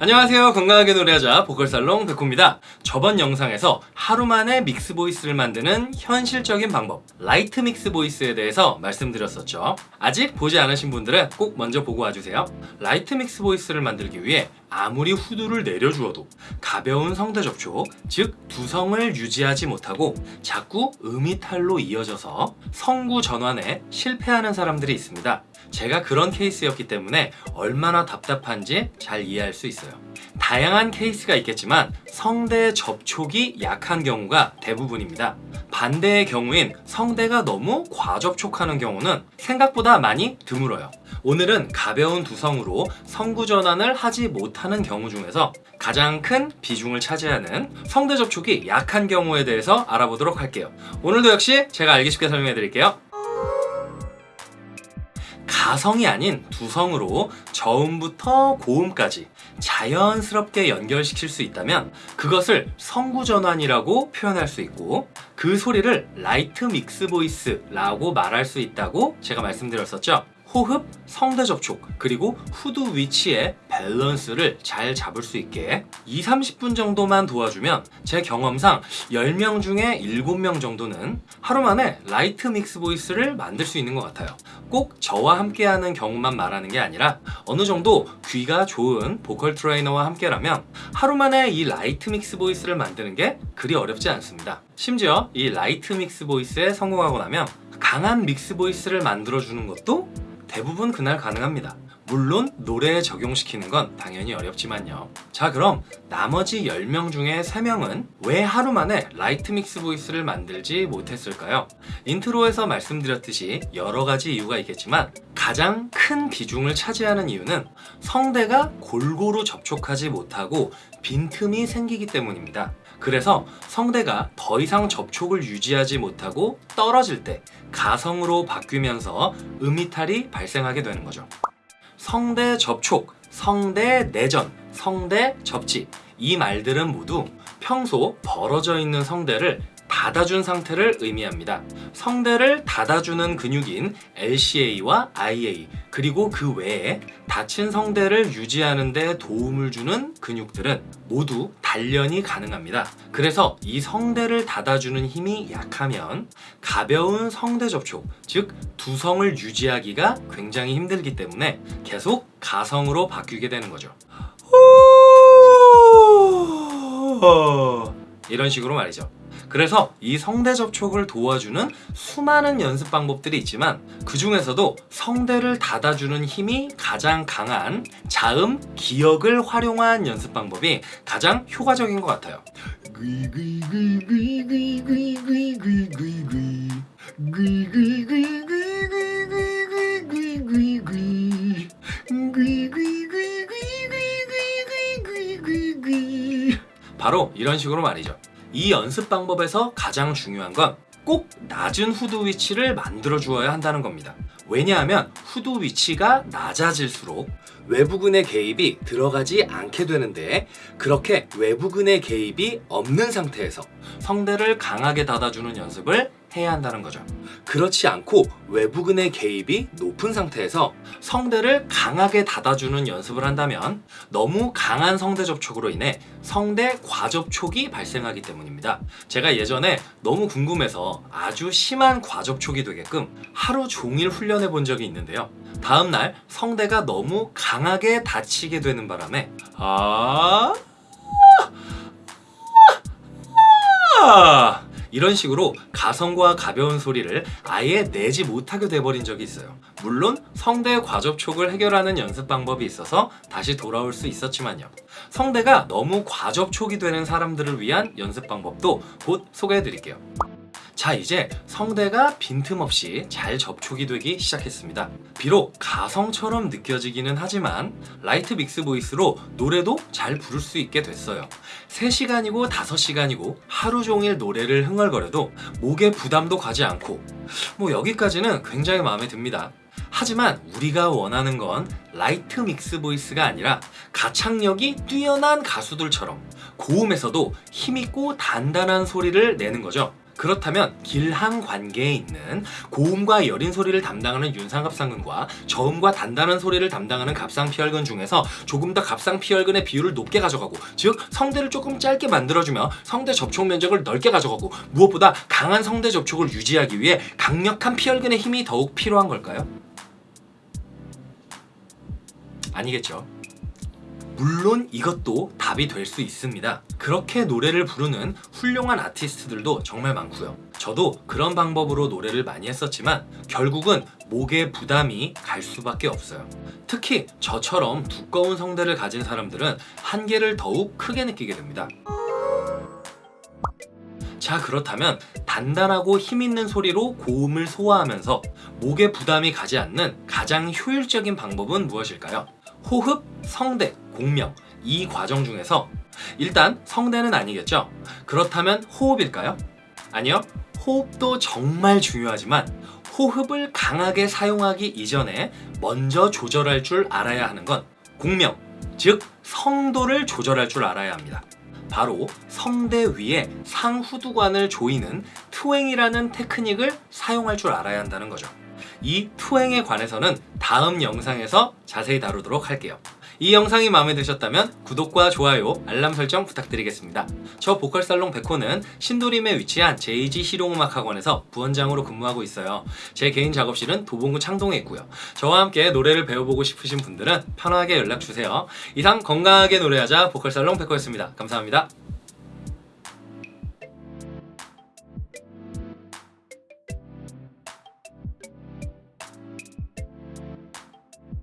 안녕하세요. 건강하게 노래하자 보컬살롱 백호입니다. 저번 영상에서 하루 만에 mix voice를 만드는 현실적인 방법 light mix voice에 대해서 말씀드렸었죠. 아직 보지 않으신 분들은 꼭 먼저 보고 와주세요. light mix voice를 만들기 위해 아무리 후두를 내려주어도 가벼운 성대 접촉 즉 두성을 유지하지 못하고 자꾸 음이탈로 이어져서 성구 전환에 실패하는 사람들이 있습니다. 제가 그런 케이스였기 때문에 얼마나 답답한지 잘 이해할 수 있어요 다양한 케이스가 있겠지만 성대 접촉이 약한 경우가 대부분입니다. 반대의 경우인 성대가 너무 과접촉하는 경우는 생각보다 많이 드물어요. 오늘은 가벼운 두성으로 성구 전환을 하지 못하는 경우 중에서 가장 큰 비중을 차지하는 성대 접촉이 약한 경우에 대해서 알아보도록 할게요. 오늘도 역시 제가 알기 쉽게 설명해 드릴게요 가성이 아닌 두성으로 저음부터 고음까지 자연스럽게 연결시킬 수 있다면 그것을 성구전환이라고 표현할 수 있고 그 소리를 light mix voice라고 말할 수 있다고 제가 말씀드렸었죠 호흡, 성대 접촉, 그리고 후두 위치의 밸런스를 잘 잡을 수 있게 2, 30분 정도만 도와주면 제 경험상 10명 중에 7명 정도는 하루 만에 light mix voice를 만들 수 있는 것 같아요. 꼭 저와 함께하는 경우만 말하는 게 아니라 어느 정도 귀가 좋은 보컬 트레이너와 함께라면 하루 만에 이 light mix voice를 만드는 게 그리 어렵지 않습니다. 심지어 이 light mix voice에 성공하고 나면 강한 mix voice를 만들어주는 것도 대부분 그날 가능합니다. 물론 노래에 적용시키는 건 당연히 어렵지만요. 자 그럼 나머지 10명 중에 3명은 왜 하루 만에 light mix voice를 만들지 못했을까요? intro에서 말씀드렸듯이 여러 가지 이유가 있겠지만 가장 큰 비중을 차지하는 이유는 성대가 골고루 접촉하지 못하고 빈틈이 생기기 때문입니다 그래서 성대가 더 이상 접촉을 유지하지 못하고 떨어질 때 가성으로 바뀌면서 음이탈이 발생하게 되는 거죠. 성대 접촉, 성대 내전, 성대 접지 이 말들은 모두 평소 벌어져 있는 성대를 닫아준 상태를 의미합니다. 성대를 닫아주는 근육인 LCA와 IA 그리고 그 외에 닫힌 성대를 유지하는 데 도움을 주는 근육들은 모두 단련이 가능합니다. 그래서 이 성대를 닫아주는 힘이 약하면 가벼운 성대 접촉, 즉 두성을 유지하기가 굉장히 힘들기 때문에 계속 가성으로 바뀌게 되는 거죠. 이런 식으로 말이죠. 그래서 이 성대 접촉을 도와주는 수많은 연습 방법들이 있지만 그 중에서도 성대를 닫아주는 힘이 가장 강한 자음, 기역을 활용한 연습 방법이 가장 효과적인 것 같아요 바로 이런 식으로 말이죠 이 연습 방법에서 가장 중요한 건 꼭 낮은 후두 위치를 만들어 주어야 한다는 겁니다. 왜냐하면 후두 위치가 낮아질수록 외부근의 개입이 들어가지 않게 되는데 그렇게 외부근의 개입이 없는 상태에서 성대를 강하게 닫아주는 연습을 해야 한다는 거죠. 그렇지 않고 외부근의 개입이 높은 상태에서 성대를 강하게 닫아주는 연습을 한다면 너무 강한 성대 접촉으로 인해 성대 과접촉이 발생하기 때문입니다. 제가 예전에 너무 궁금해서 아주 심한 과접촉이 되게끔 하루 종일 훈련해 본 적이 있는데요 다음날 성대가 너무 강하게 닫히게 되는 바람에 아... 아... 이런 식으로 가성과 가벼운 소리를 아예 내지 못하게 돼버린 적이 있어요. 물론 성대 과접촉을 해결하는 연습 방법이 있어서 다시 돌아올 수 있었지만요. 성대가 너무 과접촉이 되는 사람들을 위한 연습 방법도 곧 소개해 드릴게요 자 이제 성대가 빈틈없이 잘 접촉이 되기 시작했습니다. 비록 가성처럼 느껴지기는 하지만 light mix voice로 노래도 잘 부를 수 있게 됐어요. 3시간이고 5시간이고 하루 종일 노래를 흥얼거려도 목에 부담도 가지 않고 뭐 여기까지는 굉장히 마음에 듭니다. 하지만 우리가 원하는 건 light mix voice가 아니라 가창력이 뛰어난 가수들처럼 고음에서도 힘있고 단단한 소리를 내는 거죠 그렇다면 길한 관계에 있는 고음과 여린 소리를 담당하는 윤상갑상근과 저음과 단단한 소리를 담당하는 갑상피혈근 중에서 조금 더 갑상피혈근의 비율을 높게 가져가고 즉 성대를 조금 짧게 만들어주며 성대 접촉 면적을 넓게 가져가고 무엇보다 강한 성대 접촉을 유지하기 위해 강력한 피혈근의 힘이 더욱 필요한 걸까요? 아니겠죠. 물론 이것도 답이 될 수 있습니다. 그렇게 노래를 부르는 훌륭한 아티스트들도 정말 많고요. 저도 그런 방법으로 노래를 많이 했었지만 결국은 목에 부담이 갈 수밖에 없어요. 특히 저처럼 두꺼운 성대를 가진 사람들은 한계를 더욱 크게 느끼게 됩니다. 자 그렇다면 단단하고 힘있는 소리로 고음을 소화하면서 목에 부담이 가지 않는 가장 효율적인 방법은 무엇일까요? 호흡, 성대, 공명 이 과정 중에서 일단 성대는 아니겠죠? 그렇다면 호흡일까요? 아니요. 호흡도 정말 중요하지만 호흡을 강하게 사용하기 이전에 먼저 조절할 줄 알아야 하는 건 공명, 즉 성도를 조절할 줄 알아야 합니다. 바로 성대 위에 상후두관을 조이는 트웽이라는 테크닉을 사용할 줄 알아야 한다는 거죠. 이 투행에 관해서는 다음 영상에서 자세히 다루도록 할게요. 이 영상이 마음에 드셨다면 구독과 좋아요, 알람 설정 부탁드리겠습니다. 저 보컬살롱 백호는 신도림에 위치한 JG 실용음악학원에서 부원장으로 근무하고 있어요. 제 개인 작업실은 도봉구 창동에 있고요. 저와 함께 노래를 배워보고 싶으신 분들은 편하게 연락주세요. 이상 건강하게 노래하자 보컬살롱 백호였습니다. 감사합니다.